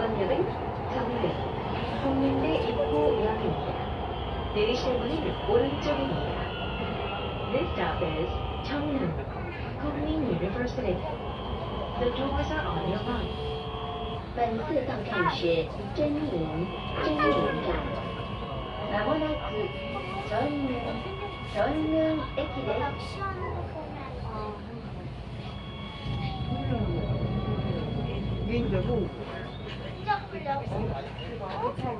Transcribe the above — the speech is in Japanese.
마녀는 정 면, 송림대 입구 역입니 다. 내리실 문은 오른쪽입니 다. This stop is, 국민 doors are on your right. 本次站是真真站。まもなく駅です。 어?